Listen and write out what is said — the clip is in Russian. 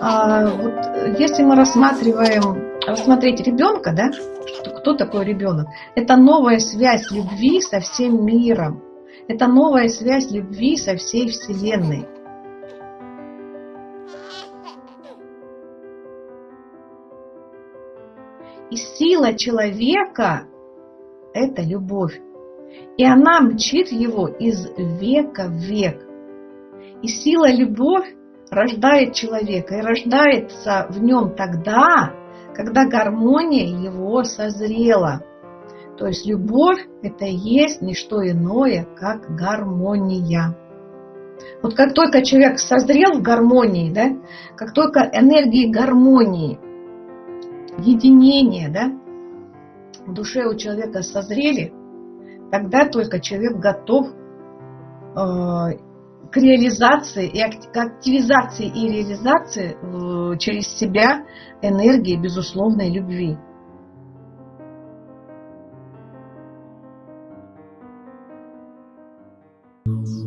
А, вот, если мы рассматриваем, рассмотреть ребенка, да, кто такой ребенок, это новая связь любви со всем миром. Это новая связь любви со всей Вселенной. И сила человека – это любовь. И она мчит его из века в век. И сила любовь рождает человека и рождается в нем тогда, когда гармония его созрела. То есть любовь – это и есть не что иное, как гармония. Вот как только человек созрел в гармонии, да, как только энергии гармонии, единения, да, в душе у человека созрели, тогда только человек готов э, к реализации и к активизации и реализации э, через себя энергии безусловной любви. Mm-hmm.